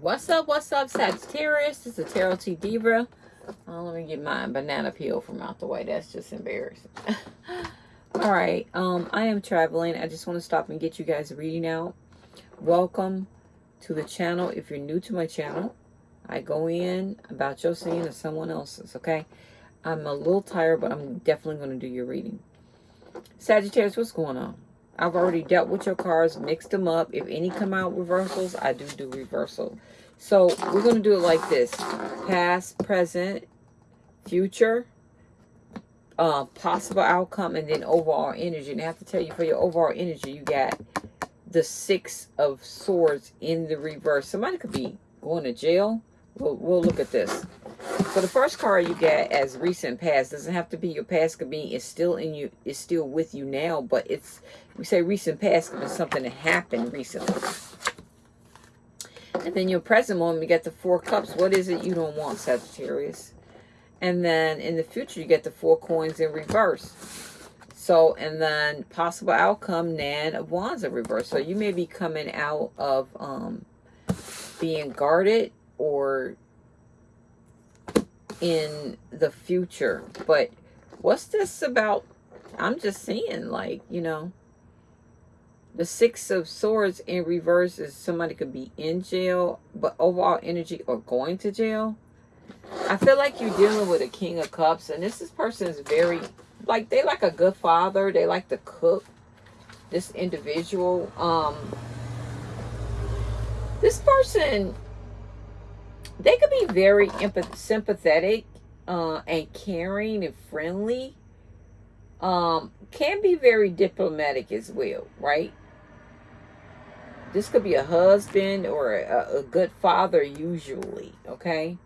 What's up? What's up, Sagittarius? This is a Tarot T Diva. Oh, let me get my banana peel from out the way. That's just embarrassing. All right. Um, I am traveling. I just want to stop and get you guys reading out. Welcome to the channel. If you're new to my channel, I go in about your scene or someone else's, okay? I'm a little tired, but I'm definitely going to do your reading. Sagittarius, what's going on? I've already dealt with your cards, mixed them up. If any come out reversals, I do do reversal. So we're going to do it like this. Past, present, future, uh, possible outcome, and then overall energy. And I have to tell you, for your overall energy, you got the Six of Swords in the reverse. Somebody could be going to jail. We'll, we'll look at this. So the first card you get as recent past doesn't have to be your past. Could be it's still in you. It's still with you now, but it's we say recent past could be something that happened recently. And then your present moment, you get the four cups. What is it you don't want, Sagittarius? And then in the future, you get the four coins in reverse. So, and then possible outcome, Nine of Wands in reverse. So you may be coming out of um, being guarded or in the future. But what's this about? I'm just seeing like, you know, the Six of Swords in reverse is somebody could be in jail, but overall energy or going to jail. I feel like you're dealing with a King of Cups, and this, this person is very, like, they like a good father. They like to cook. This individual, um, this person they could be very empath sympathetic uh, and caring and friendly. Um, can be very diplomatic as well, right? This could be a husband or a, a good father usually, okay?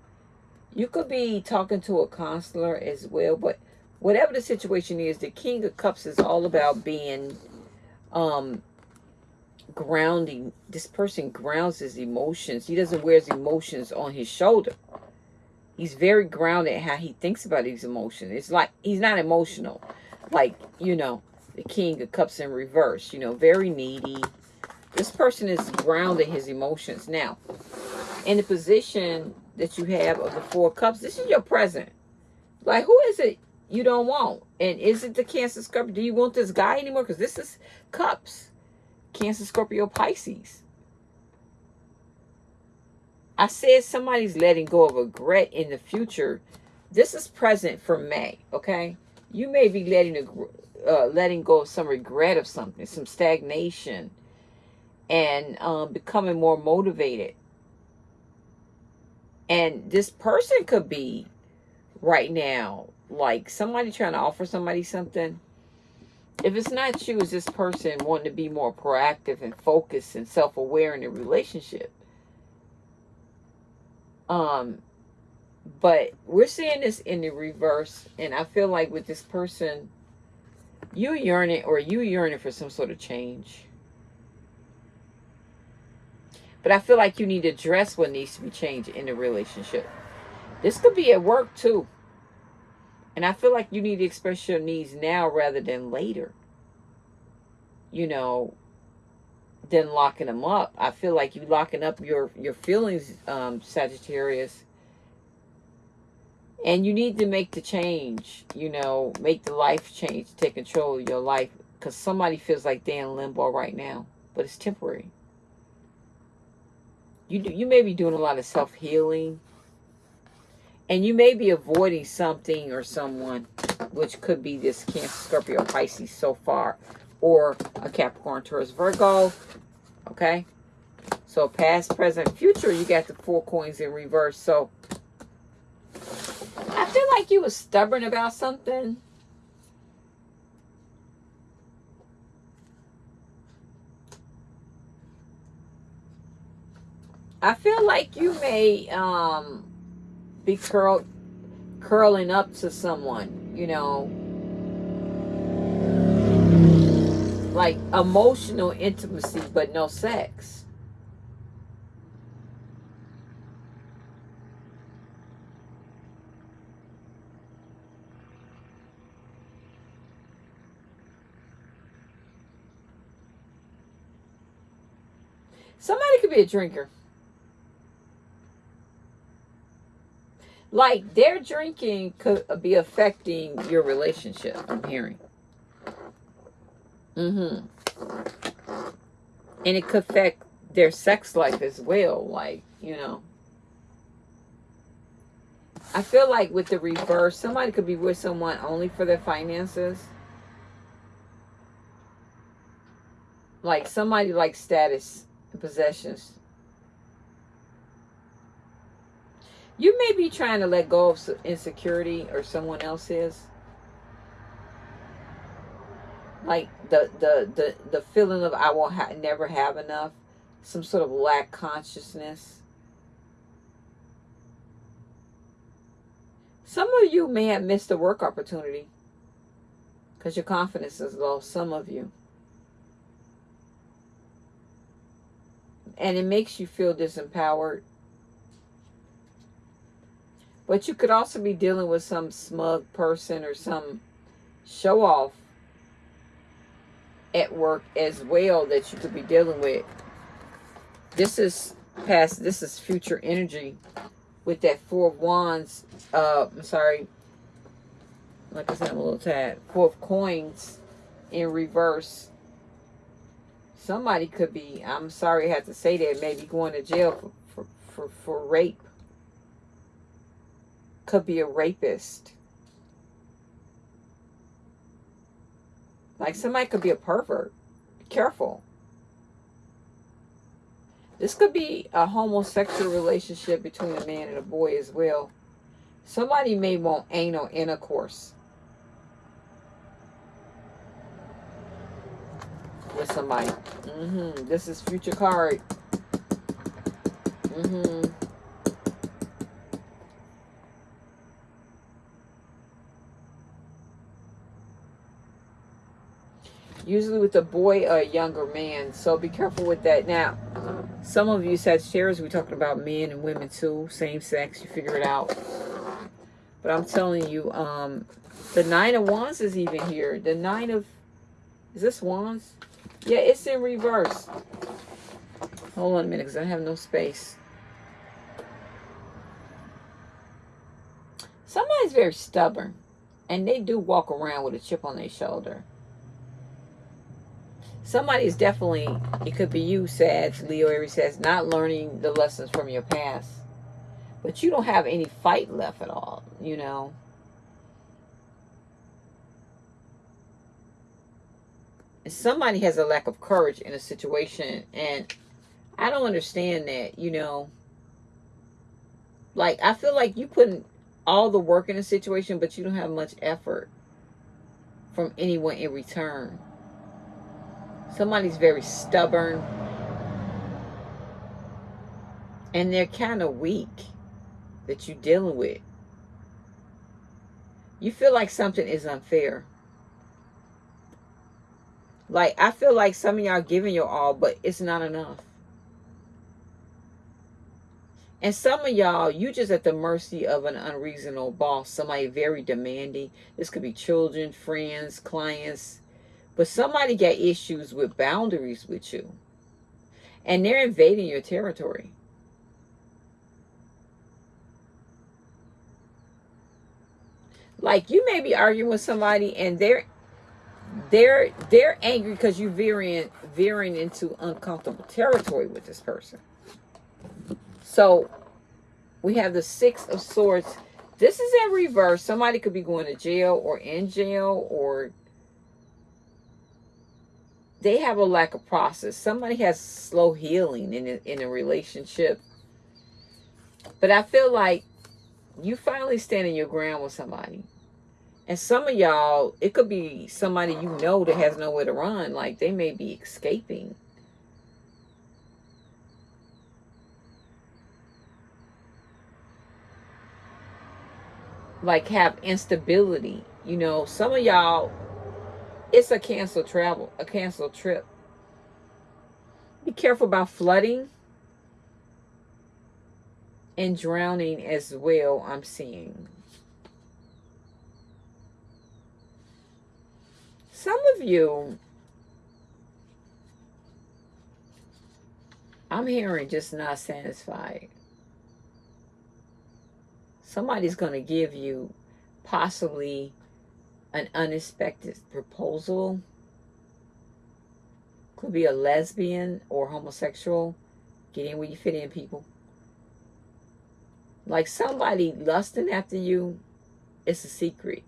You could be talking to a counselor as well, but whatever the situation is, the King of Cups is all about being um, grounding. This person grounds his emotions. He doesn't wear his emotions on his shoulder. He's very grounded how he thinks about his emotions. It's like he's not emotional. Like, you know, the king of cups in reverse. You know, very needy. This person is grounding his emotions. Now, in the position that you have of the four cups, this is your present. Like, who is it you don't want? And is it the Cancer Scorpio? Do you want this guy anymore? Because this is cups. Cancer, Scorpio, Pisces. I said somebody's letting go of regret in the future. This is present for May, okay? You may be letting a, uh, letting go of some regret of something, some stagnation, and um, becoming more motivated. And this person could be right now, like somebody trying to offer somebody something if it's not you, it's this person wanting to be more proactive and focused and self-aware in a relationship. Um, but we're seeing this in the reverse, and I feel like with this person, you yearning or you yearning for some sort of change. But I feel like you need to address what needs to be changed in the relationship. This could be at work too. And I feel like you need to express your needs now rather than later. You know, than locking them up. I feel like you locking up your, your feelings, um, Sagittarius. And you need to make the change, you know, make the life change, take control of your life. Because somebody feels like they're in limbo right now. But it's temporary. You, do, you may be doing a lot of self-healing and you may be avoiding something or someone, which could be this Cancer, Scorpio, Pisces so far, or a Capricorn, Taurus, Virgo. Okay? So past, present, future, you got the four coins in reverse. So I feel like you were stubborn about something. I feel like you may um be curl, curling up to someone, you know, like emotional intimacy, but no sex. Somebody could be a drinker. Like their drinking could be affecting your relationship, I'm hearing. Mm-hmm. And it could affect their sex life as well, like, you know. I feel like with the reverse, somebody could be with someone only for their finances. Like somebody like status and possessions. You may be trying to let go of insecurity or someone else is. Like the the the, the feeling of I will ha- never have enough. Some sort of lack consciousness Some of you may have missed a work opportunity because your confidence is low. Some of you. And it makes you feel disempowered. But you could also be dealing with some smug person or some show off at work as well that you could be dealing with. This is past, this is future energy with that four of wands uh I'm sorry like I said I'm a little tired. four of coins in reverse somebody could be I'm sorry I have to say that maybe going to jail for, for, for, for rape could be a rapist like somebody could be a pervert careful this could be a homosexual relationship between a man and a boy as well. Somebody may want anal intercourse with somebody. Mm-hmm. This is future card. Mm-hmm. Usually with a boy or a younger man. So be careful with that. Now, some of you said shares, we're talking about men and women too, same sex, you figure it out. But I'm telling you, um, the Nine of Wands is even here. The Nine of, is this Wands? Yeah, it's in reverse. Hold on a minute, because I have no space. Somebody's very stubborn, and they do walk around with a chip on their shoulder somebody is definitely, it could be you, Sag, Leo, Aries says, not learning the lessons from your past. But you don't have any fight left at all, you know. Somebody has a lack of courage in a situation, and I don't understand that, you know. Like, I feel like you put all the work in a situation, but you don't have much effort from anyone in return. Somebody's very stubborn. And they're kind of weak that you're dealing with. You feel like something is unfair. Like, I feel like some of y'all giving your all, but it's not enough. And some of y'all, you just at the mercy of an unreasonable boss, somebody very demanding. This could be children, friends, clients, but somebody got issues with boundaries with you. And they're invading your territory. Like you may be arguing with somebody and they're they're they're angry because you're veering veering into uncomfortable territory with this person. So we have the six of swords. This is in reverse. Somebody could be going to jail or in jail or they have a lack of process. Somebody has slow healing in a, in a relationship. But I feel like you finally standing your ground with somebody. And some of y'all, it could be somebody you know that has nowhere to run. Like they may be escaping. Like have instability. You know, some of y'all it's a canceled travel, a canceled trip. Be careful about flooding and drowning as well, I'm seeing. Some of you, I'm hearing just not satisfied. somebody's going to give you possibly an unexpected proposal. Could be a lesbian or homosexual. Get in where you fit in, people. Like somebody lusting after you, it's a secret.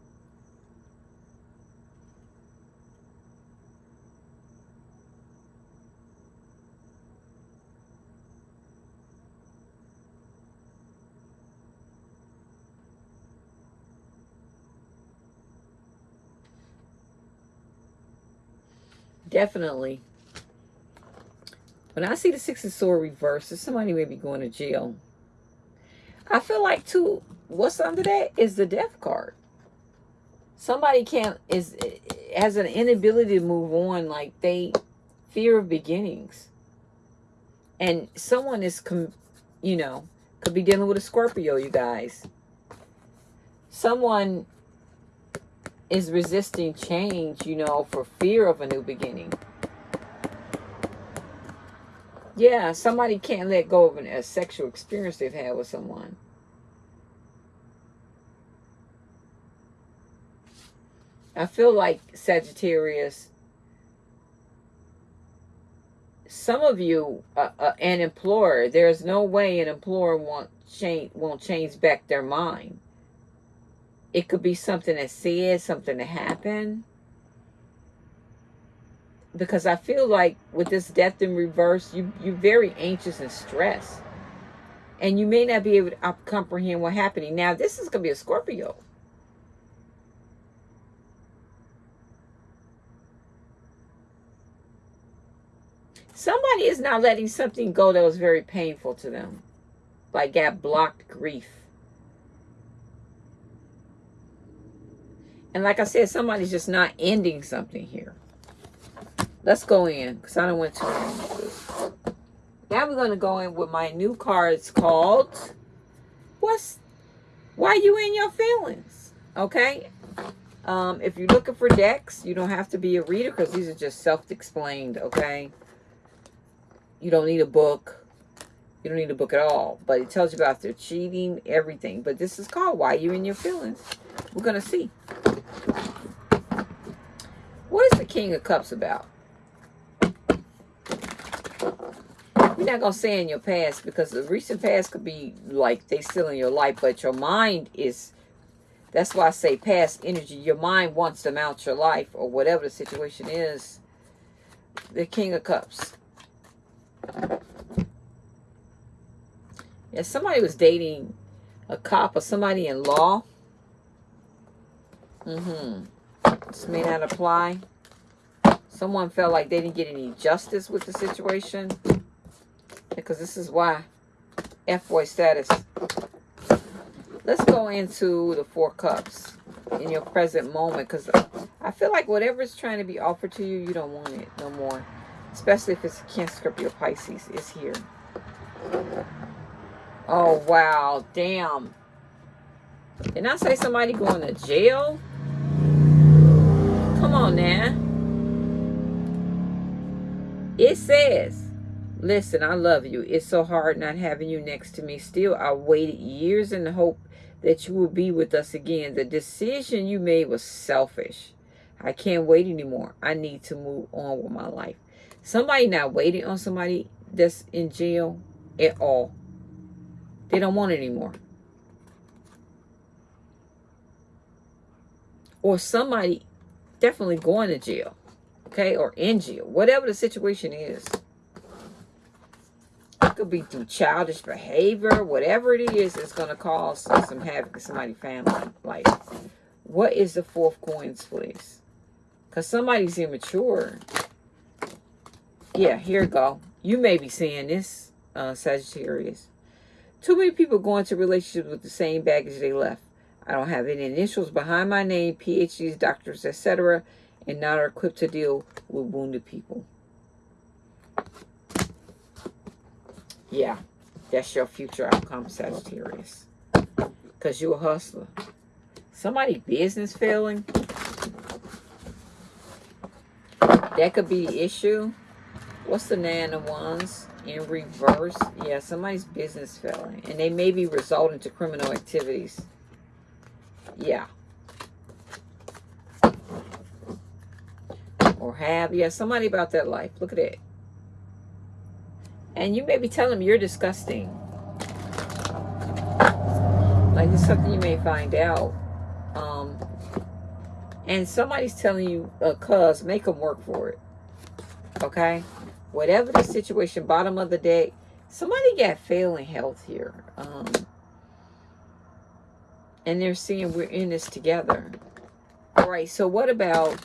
Definitely. When I see the Six of Sword reversed, somebody may be going to jail. I feel like too, what's under that is the death card. Somebody can't is has an inability to move on, like they fear of beginnings, and someone is, you know, could be dealing with a Scorpio. You guys, someone is resisting change, you know, for fear of a new beginning. Yeah, somebody can't let go of an, a sexual experience they've had with someone. I feel like Sagittarius, some of you, uh, uh, an employer, there's no way an employer won't change, won't change back their mind. It could be something that said, something that happened. Because I feel like with this death in reverse, you, you're very anxious and stressed. And you may not be able to uh, comprehend what's happening. Now, this is going to be a Scorpio. Somebody is not letting something go that was very painful to them. Like got blocked grief. And like I said, somebody's just not ending something here. Let's go in because I don't want to. Now we're going to go in with my new cards called What's Why You In Your Feelings? Okay. Um, if you're looking for decks, you don't have to be a reader because these are just self-explained, okay? You don't need a book. You don't need a book at all. But it tells you about their cheating, everything. But this is called Why You In Your Feelings. We're going to see. What is the King of Cups about? We're not going to say in your past because the recent past could be like they still in your life, but your mind is, that's why I say past energy. Your mind wants them out your life or whatever the situation is. The King of Cups. Yeah, somebody was dating a cop or somebody in law. Mm-hmm. This may not apply. Someone felt like they didn't get any justice with the situation. Because this is why. F-boy status. Let's go into the Four Cups in your present moment. Because I feel like whatever is trying to be offered to you, you don't want it no more. Especially if it's Cancer, Scorpio, Pisces. It's here. Oh, wow. Damn. Didn't I say somebody going to jail? Come on now. It says, listen, I love you. It's so hard not having you next to me. Still, I waited years in the hope that you will be with us again. The decision you made was selfish. I can't wait anymore. I need to move on with my life. Somebody not waiting on somebody that's in jail at all. They don't want it anymore. Or somebody definitely going to jail. Okay? Or in jail. Whatever the situation is. It could be through childish behavior. Whatever it is, it's going to cause some havoc in somebody's family life. What is the fourth coins, please? Because somebody's immature. Yeah, here we go. You may be seeing this, uh, Sagittarius. Too many people go into relationships with the same baggage they left. I don't have any initials behind my name, PhDs, doctors, etc., and not are equipped to deal with wounded people. Yeah, that's your future outcome, Sagittarius. Because you're a hustler. Somebody business failing. That could be the issue. What's the Nine of Wands in reverse. Yeah, somebody's business failing. And they may be resulting to criminal activities. Yeah. Or have. Yeah, somebody about that life. Look at it. And you may be telling them you're disgusting. Like it's something you may find out. Um, and somebody's telling you, uh, cuz, make them work for it. Okay? Whatever the situation, bottom of the deck, somebody got failing health here. Um, and they're seeing we're in this together. All right, so what about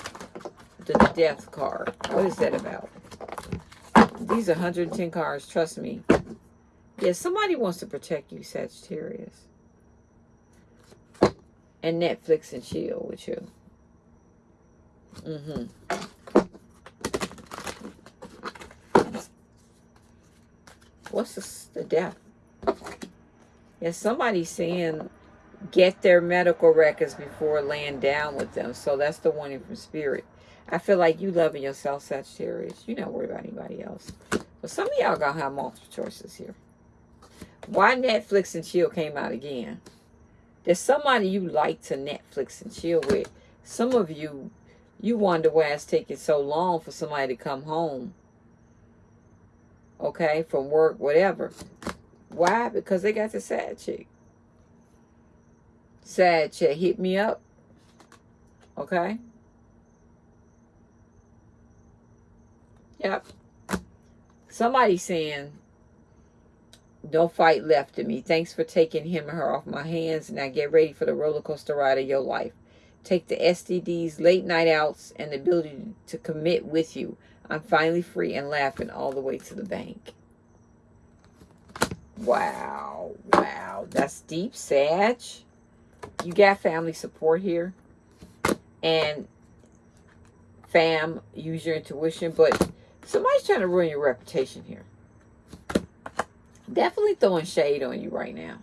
the death card? What is that about? These are 110 cards, trust me. Yeah, somebody wants to protect you, Sagittarius. And Netflix and chill with you. Mm-hmm. What's the, the death? Yeah, somebody's saying get their medical records before laying down with them. So that's the warning from spirit. I feel like you loving yourself, Sagittarius. You don't worry about anybody else. But some of y'all gonna have multiple choices here. Why Netflix and chill came out again? There's somebody you like to Netflix and chill with. Some of you, you wonder why it's taking so long for somebody to come home. Okay, from work, whatever. Why? Because they got the sad chick. Sad chick hit me up. Okay. Yep. Somebody saying, don't fight left of me. Thanks for taking him or her off my hands. Now get ready for the roller coaster ride of your life. Take the STDs, late night outs, and the ability to commit with you. I'm finally free and laughing all the way to the bank. Wow. Wow. That's deep, Sag. You got family support here. And fam, use your intuition. But somebody's trying to ruin your reputation here definitely throwing shade on you right now.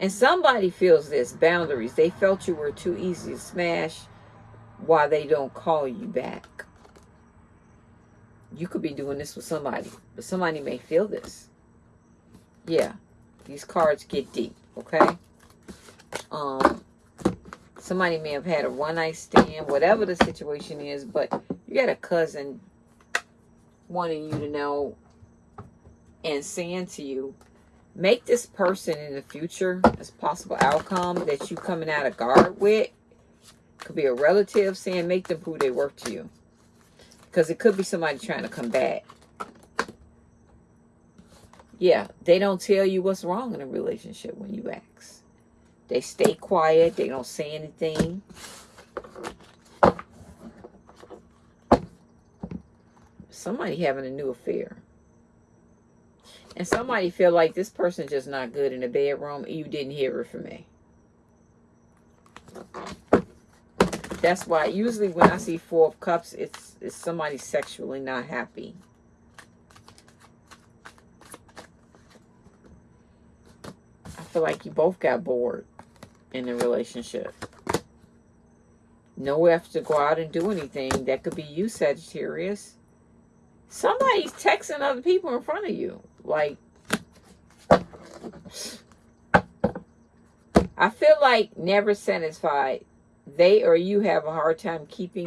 And somebody feels this, boundaries. They felt you were too easy to smash why they don't call you back. You could be doing this with somebody, but somebody may feel this. Yeah, these cards get deep, okay? Um, somebody may have had a one-night stand, whatever the situation is, but you got a cousin wanting you to know and saying to you, make this person in the future as possible outcome that you coming out of guard with. Could be a relative saying make them prove they work to you. Because it could be somebody trying to come back. Yeah, they don't tell you what's wrong in a relationship when you ask. They stay quiet. They don't say anything. Somebody having a new affair. And somebody feel like this person's just not good in the bedroom. You didn't hear it from me. That's why usually when I see Four of Cups, it's, it's somebody sexually not happy. I feel like you both got bored in the relationship. No effort to go out and do anything. That could be you, Sagittarius. Somebody's texting other people in front of you. Like, I feel like never satisfied. They or you have a hard time keeping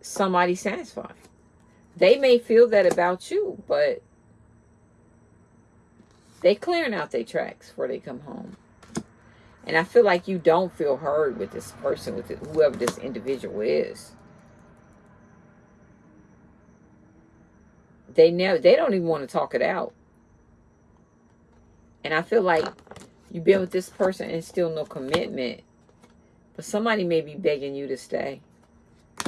somebody satisfied. They may feel that about you, but they clearing out their tracks before they come home. And I feel like you don't feel heard with this person, with whoever this individual is. they never they don't even want to talk it out. And i feel like you've been with this person and still no commitment but somebody may be begging you to stay.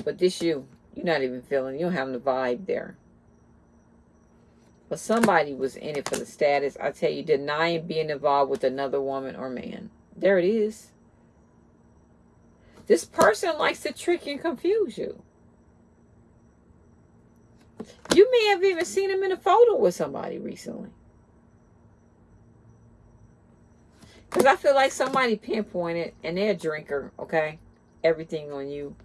But this you you're not even feeling you don't have the vibe there. But somebody was in it for the status. I tell you denying being involved with another woman or man there it is this person likes to trick and confuse you you may have even seen him in a photo with somebody recently. Because I feel like somebody pinpointed, and they're a drinker, okay? Everything on you.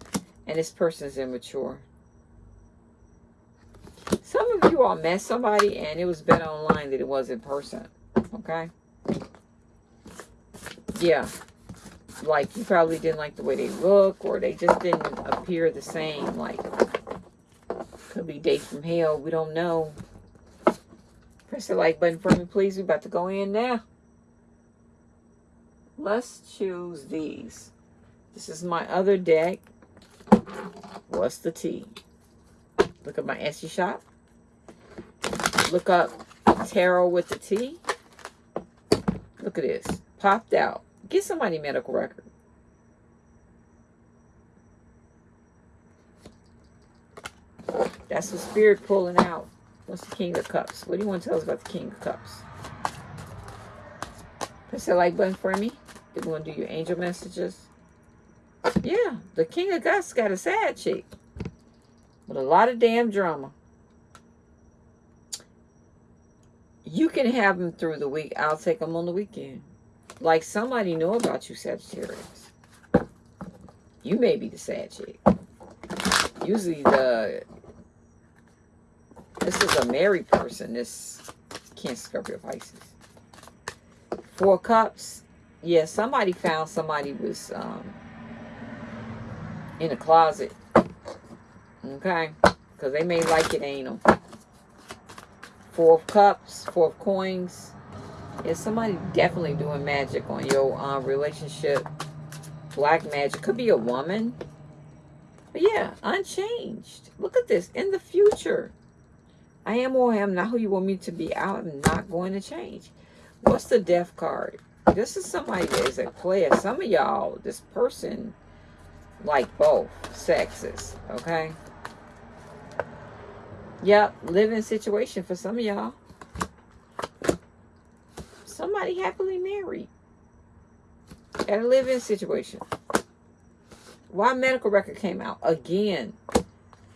And this person's immature. Some of you all met somebody and it was better online than it was in person. Okay? Yeah. Like you probably didn't like the way they look or they just didn't appear the same. Like could be date from hell. We don't know. Press the like button for me, please. We're about to go in now. Let's choose these. This is my other deck. What's the T? Look at my Etsy shop. Look up tarot with the T. Look at this. Popped out. Get somebody a medical record. That's the spirit pulling out. What's the King of Cups? What do you want to tell us about the King of Cups? Press the like button for me. You want to do your angel messages? Yeah, the King of Cups got a sad chick. With a lot of damn drama. You can have them through the week. I'll take them on the weekend. Like somebody know about you, Sagittarius. You may be the sad chick. Usually the this is a married person. This Cancer, Scorpio, Pisces. Four Cups. Yeah, somebody found somebody was um, in a closet. Okay? Because they may like it, ain't them. Four of Cups, Four of Coins. Yeah, somebody definitely doing magic on your uh, relationship. Black magic. Could be a woman. But yeah, unchanged. Look at this. In the future. I am or I am not who you want me to be. I'm not going to change. What's the death card? This is somebody that is a player. Some of y'all, this person, like both sexes, okay? Yep, living situation for some of y'all. Somebody happily married. At a living situation. Why medical record came out? Again,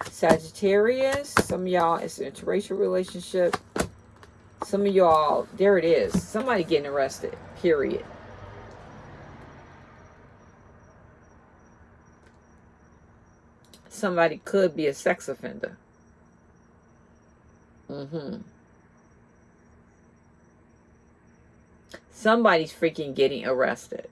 Sagittarius. Some y'all, it's an interracial relationship. Some of y'all, there it is. Somebody getting arrested, period. Somebody could be a sex offender. Mm-hmm. Somebody's freaking getting arrested.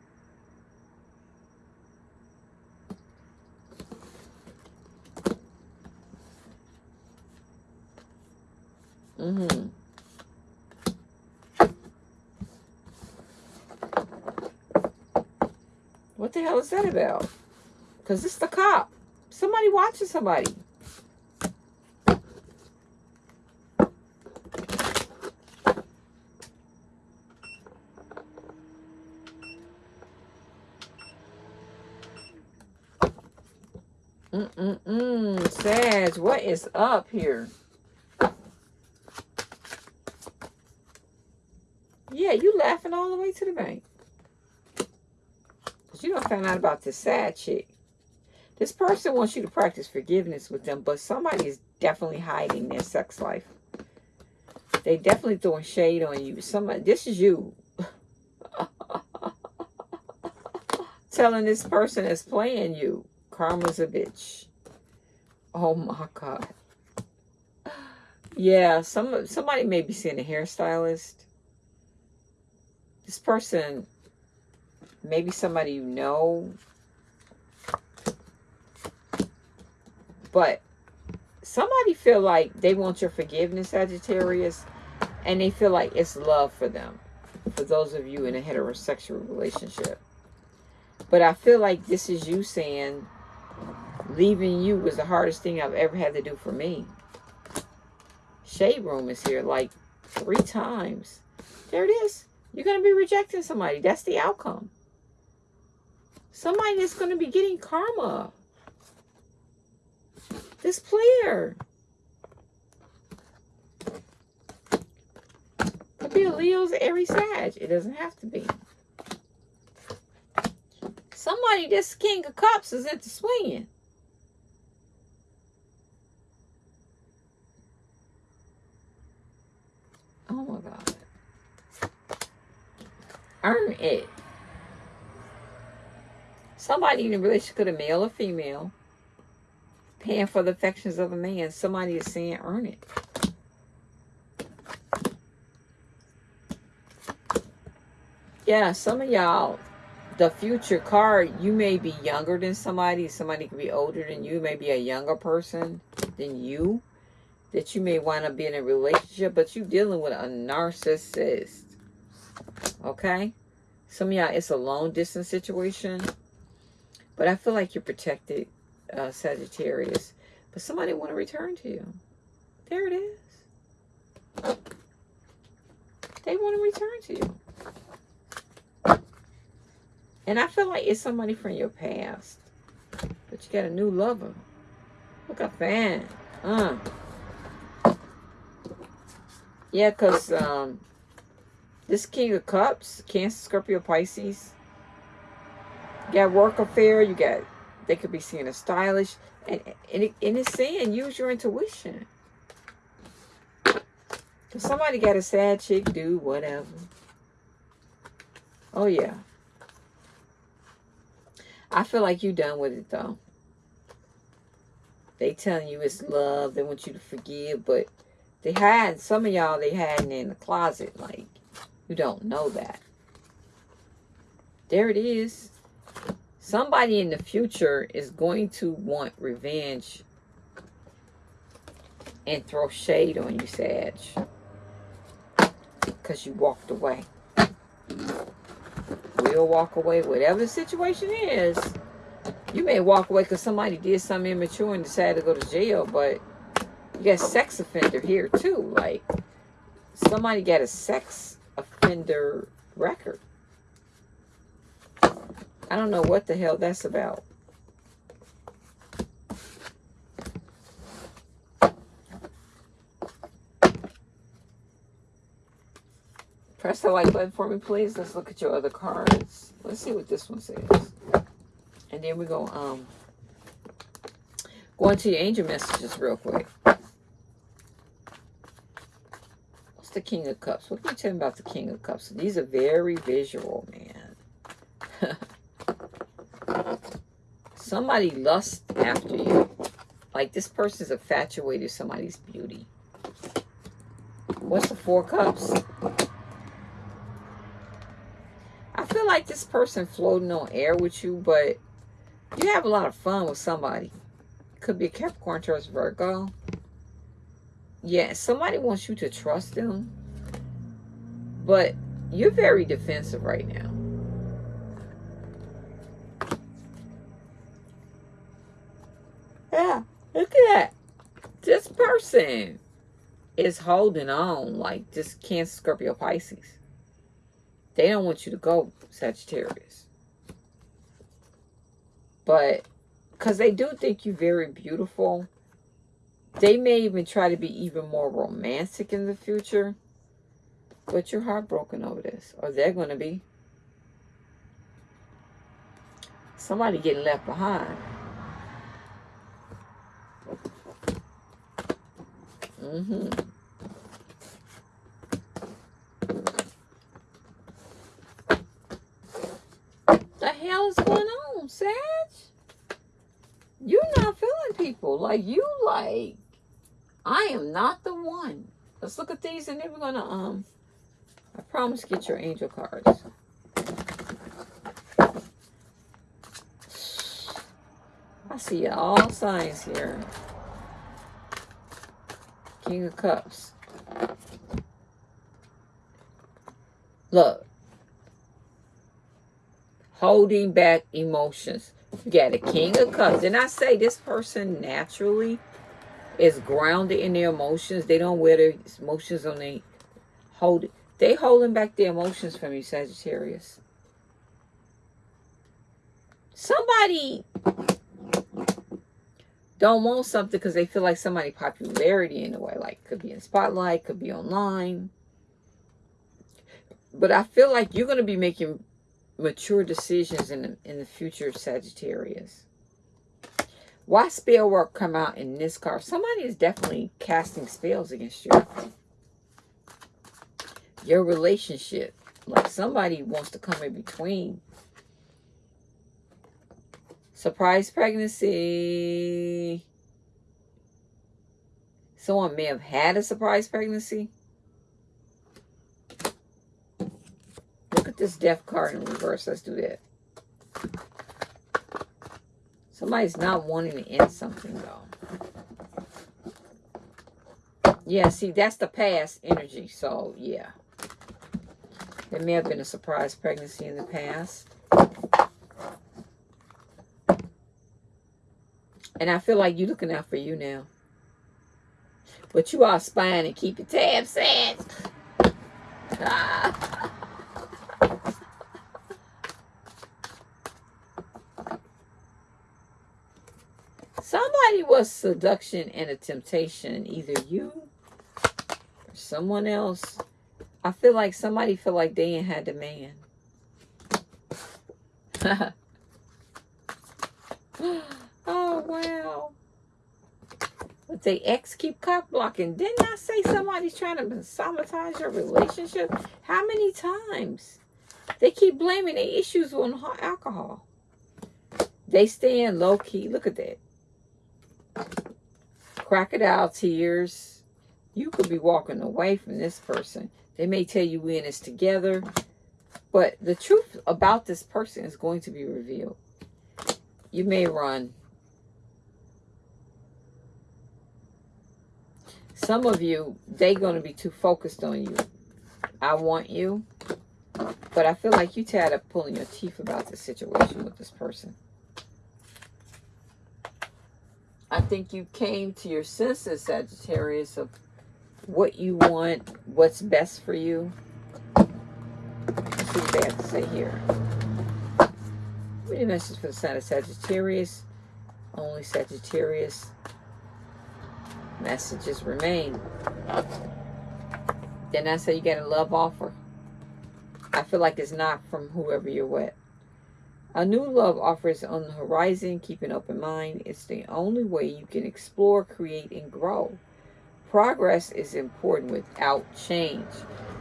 Mm-hmm. What the hell is that about? Because it's the cop. Somebody watching somebody. Mm-mm-mm. Sag, is up here? Yeah, you laughing all the way to the bank. Because you don't find out about this sad chick. This person wants you to practice forgiveness with them, but somebody is definitely hiding their sex life. They definitely throwing shade on you. Somebody, this is you. Telling this person that's playing you, karma's a bitch. Oh my God. Yeah, some somebody may be seeing a hairstylist this person, maybe somebody you know, but somebody feel like they want your forgiveness, Sagittarius, and they feel like it's love for them, for those of you in a heterosexual relationship. But I feel like this is you saying, leaving you was the hardest thing I've ever had to do for me. Shade room is here like three times. There it is. You're going to be rejecting somebody. That's the outcome. Somebody is going to be getting karma. This player. Could be a Leo's Aries Sag. It doesn't have to be. Somebody, this King of Cups is into swinging. Oh my God earn it. Somebody in a relationship could a male or female. paying for the affections of a man. Somebody is saying, earn it. Yeah, some of y'all, the future card, you may be younger than somebody. Somebody could be older than you. Maybe a younger person than you. That you may wind up being in a relationship, but you're dealing with a narcissist. Okay? Some of y'all, it's a long distance situation. But I feel like you're protected, uh, Sagittarius. But somebody want to return to you. There it is. They want to return to you. And I feel like it's somebody from your past. But you got a new lover. Look at fan. Uh. Yeah, because um, this King of Cups, Cancer, Scorpio, Pisces, you got work affair, you got, they could be seeing a stylish, and, and, it, and it's saying use your intuition. Somebody got a sad chick, do whatever. Oh, yeah. I feel like you done with it, though. They telling you it's love. They want you to forgive, but they had, some of y'all, they had in the closet. Like, you don't know that. There it is. Somebody in the future is going to want revenge and throw shade on you, Sag. Because you walked away. We'll walk away, whatever the situation is. You may walk away because somebody did something immature and decided to go to jail, but you got a sex offender here too. Like, somebody got a sex offender record. I don't know what the hell that's about. Press the like button for me, please. Let's look at your other cards. Let's see what this one says. And then we go um go into your angel messages real quick. What's the King of Cups? What can you tell me about the King of Cups? These are very visual, man. somebody lusts after you. Like this person's infatuated with somebody's beauty. What's the four cups? I feel like this person floating on air with you, but you have a lot of fun with somebody. Could be a Capricorn, Taurus, Virgo. Yeah, somebody wants you to trust them. But you're very defensive right now. Yeah, look at that. This person is holding on like just can't Scorpio, Pisces. They don't want you to go, Sagittarius. But, because they do think you're very beautiful, they may even try to be even more romantic in the future. But you're heartbroken over this. Or they're going to be. Somebody getting left behind. Mm-hmm. The hell is going on, Sag? You're not feeling people. Like, you like, I am not the one. Let's look at these and then we're going to, um, I promise get your angel cards. I see all signs here. King of Cups. Look. Holding back emotions. You got a King of Cups. Didn't I say this person naturally is grounded in their emotions? They don't wear their emotions on their hold. They holding back their emotions from you, Sagittarius. Somebody don't want something because they feel like somebody popularity in a way. Like could be in spotlight, could be online. But I feel like you're going to be making mature decisions in the, in the future, Sagittarius. Why spell work come out in this card? Somebody is definitely casting spells against you. Your relationship. Like somebody wants to come in between Surprise pregnancy. Someone may have had a surprise pregnancy. Look at this death card in reverse. Let's do that. Somebody's not wanting to end something, though. Yeah, see, that's the past energy. So, yeah. There may have been a surprise pregnancy in the past. And I feel like you're looking out for you now. But you are spying and keep your tabs set. Was seduction and a temptation. Either you or someone else. I feel like somebody feel like they ain't had the man. oh, wow. But they ex keep cock blocking. Didn't I say somebody's trying to sabotage your relationship? How many times? They keep blaming the issues on alcohol. They stay in low key. Look at that. Crocodile tears. You could be walking away from this person. They may tell you we in this together. But the truth about this person is going to be revealed. You may run. Some of you, they're going to be too focused on you. I want you. But I feel like you tired of pulling your teeth about the situation with this person. I think you came to your senses, Sagittarius, of what you want, what's best for you. Let's see what they have to say here. Any message for the sign of Sagittarius? Only Sagittarius. Messages remain. Then I say you get a love offer. I feel like it's not from whoever you're with. A new love offers on the horizon. Keep an open mind. It's the only way you can explore, create, and grow. Progress is important without change.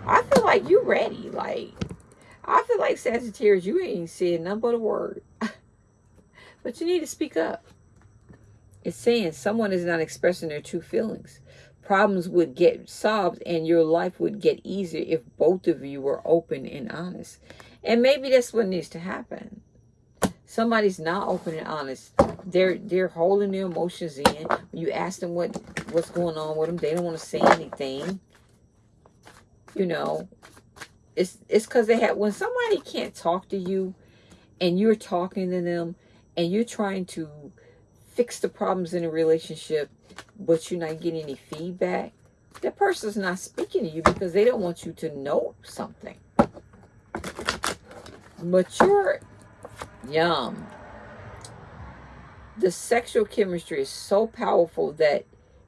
I feel like you're ready. Like, I feel like Sagittarius, you ain't saying nothing but a word. but you need to speak up. It's saying someone is not expressing their true feelings. Problems would get solved and your life would get easier if both of you were open and honest. And maybe that's what needs to happen. Somebody's not open and honest. They're they're holding their emotions in. When you ask them what what's going on with them, they don't want to say anything. You know, it's it's because they have when somebody can't talk to you, and you're talking to them, and you're trying to fix the problems in a relationship, but you're not getting any feedback, that person's not speaking to you because they don't want you to know something. Mature, yum. The sexual chemistry is so powerful that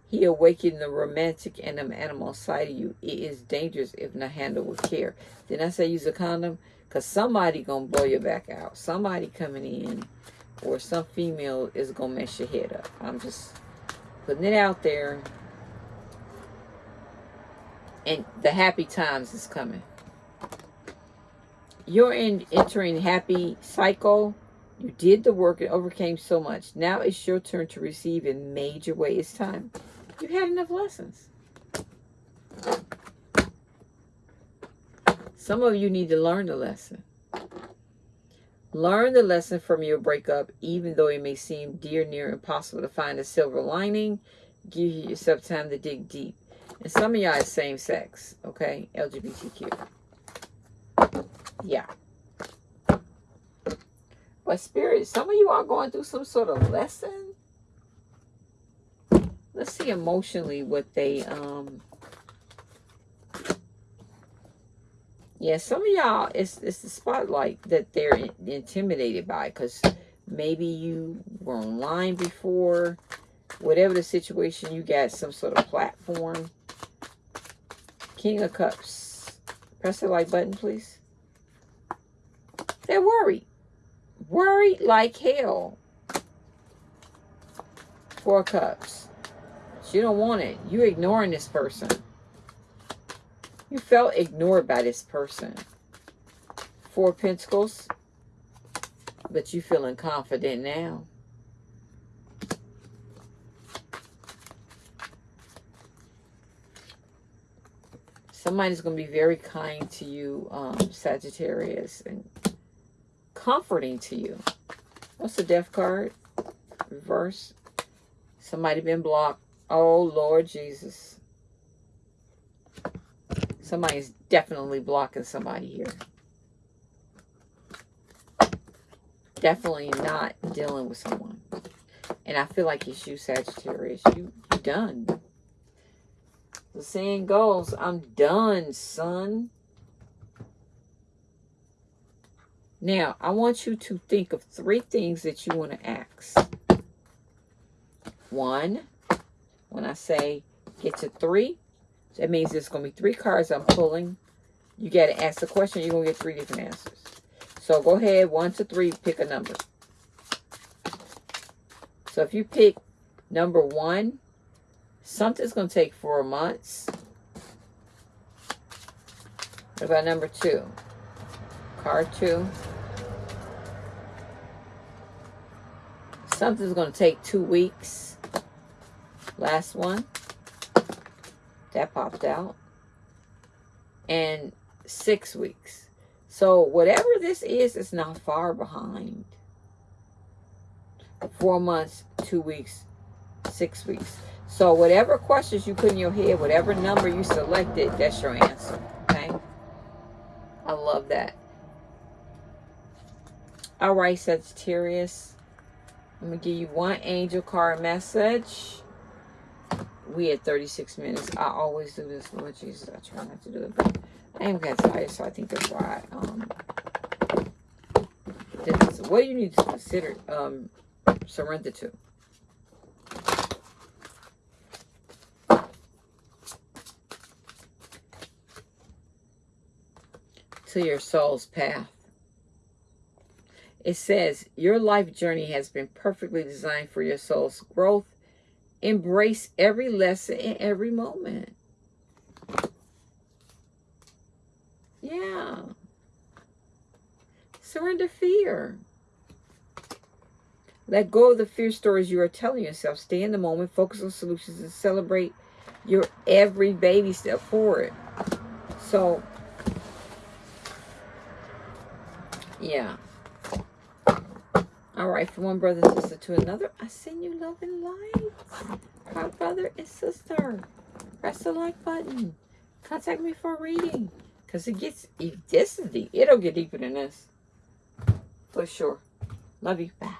he awakened the romantic and animal side of you. It is dangerous if not handled with care. Did I say use a condom? Because somebody going to blow your back out. Somebody coming in or some female is going to mess your head up. I'm just putting it out there. And the happy times is coming. You're in entering happy cycle. You did the work and overcame so much. Now it's your turn to receive in major way. It's time. You've had enough lessons. Some of you need to learn the lesson. Learn the lesson from your breakup, even though it may seem dear near impossible to find a silver lining. Give yourself time to dig deep. And some of y'all is same sex, okay? LGBTQ. Yeah. But spirit, some of you are going through some sort of lesson. Let's see emotionally what they um Yeah, some of y'all, it's, it's the spotlight that they're intimidated by because maybe you were online before. Whatever the situation, you got some sort of platform. King of Cups. Press the like button, please. They're worried. Worried like hell. Four Cups. You don't want it. You're ignoring this person. You felt ignored by this person. Four Pentacles. But you feeling confident now. Somebody's going to be very kind to you, um, Sagittarius, and comforting to you. What's the death card? Reverse. Somebody been blocked. Oh, Lord Jesus. Somebody's definitely blocking somebody here. Definitely not dealing with someone. And I feel like it's you, Sagittarius. You, you done. The saying goes, I'm done, son. Now, I want you to think of three things that you want to ask. One, when I say get to three, that means there's going to be three cards I'm pulling. You got to ask the question. You're going to get three different answers. So go ahead, one to three, pick a number. So if you pick number one, something's going to take four months. What about number two? Card two. Something's going to take two weeks. Last one. That popped out. And six weeks. So whatever this is, it's not far behind. Four months, two weeks, six weeks. So whatever questions you put in your head, whatever number you selected, that's your answer. Okay? I love that. All right, Sagittarius. I'm going to give you one angel card message. We at 36 minutes. I always do this, Lord Jesus. I try not to do it, but I am of tired, so I think that's why. Um, what do you need to consider um, surrender to? To your soul's path. It says, Your life journey has been perfectly designed for your soul's growth. Embrace every lesson in every moment. Yeah. Surrender fear. Let go of the fear stories you are telling yourself. Stay in the moment, focus on solutions, and celebrate your every baby step forward. So, yeah. All right, from one brother and sister to another, I send you love and light. My brother and sister, press the like button. Contact me for reading. Because it gets, if this is deep, it'll get deeper than this. For sure. Love you. Bye.